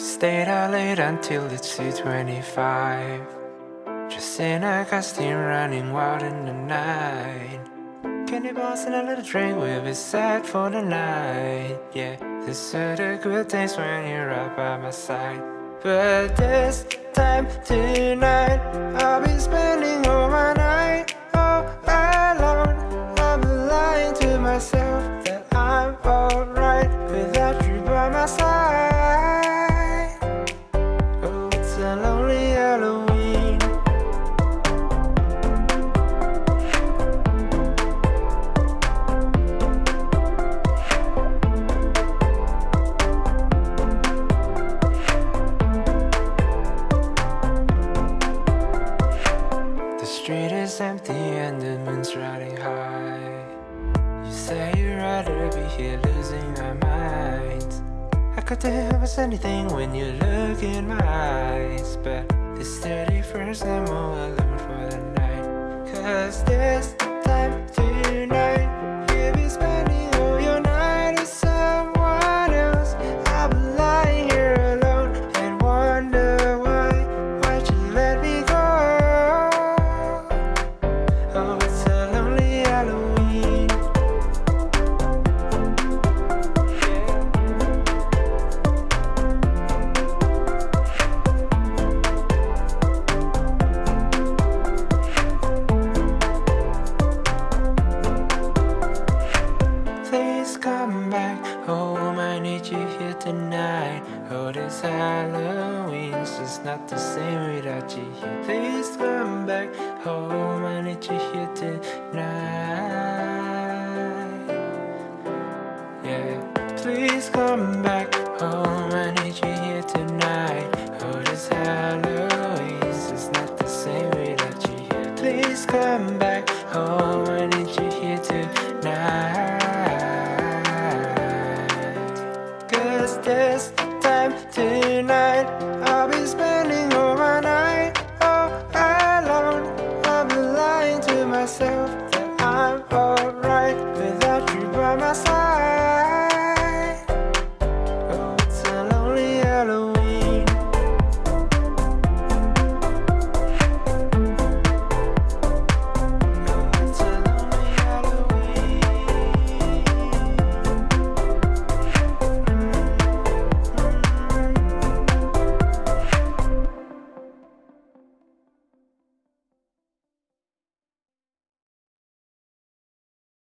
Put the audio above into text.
Stayed out late until it's 2.25 Just in a costume running wild in the night. Candy bars and a little drink, we'll be set for the night. Yeah, these are the good days when you're right by my side. But this time tonight empty and the moon's riding high. You say you'd rather be here losing my mind. I could do almost anything when you look in my eyes? But this 31st I'm all alone for the night. Cause this come back home, I need you here tonight. Oh, this Halloween's just not the same without you here. Please come back home, I need you here tonight. Yeah, please come back home, I need you here tonight time tonight.